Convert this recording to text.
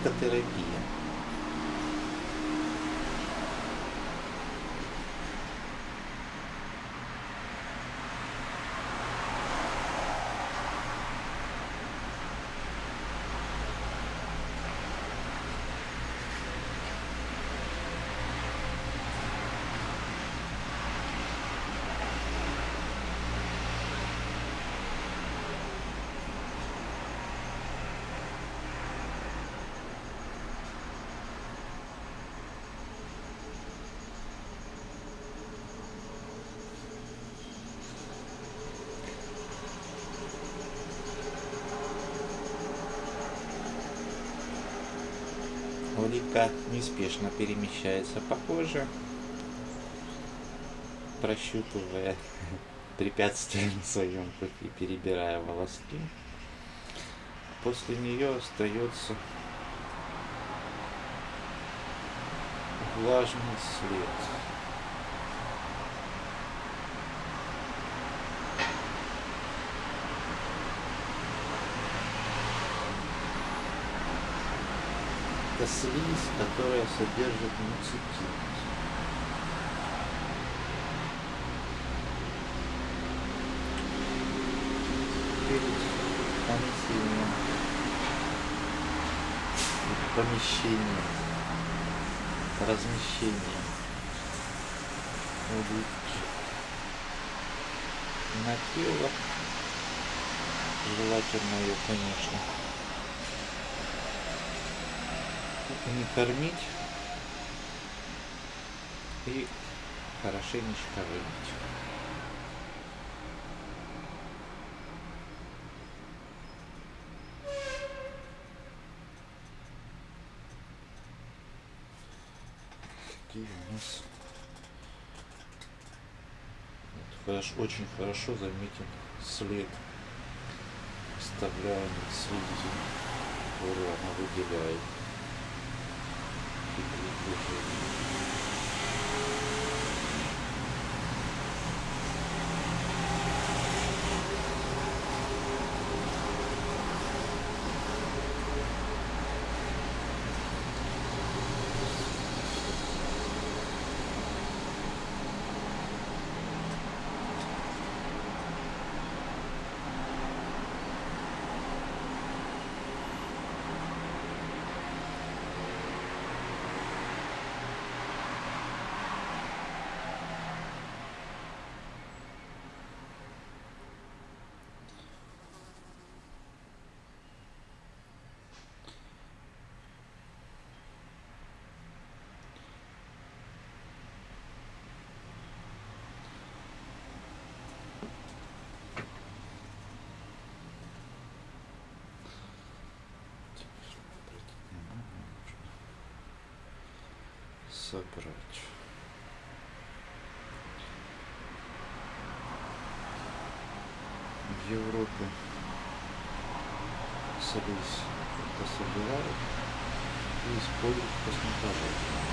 crittaterapia Улитка неспешно перемещается по коже, прощупывая препятствия на своем пути, перебирая волоски. После нее остается влажный след. Это слизь, которая содержит нанесением помещения, размещения улитки на тело, желательно ее, конечно, не кормить и хорошенечко вымыть. Какие у нас очень хорошо заметен след оставляемый слизи, которую она выделяет. Thank you. Собрать. В Европе слизь это собирают и используют косметологии.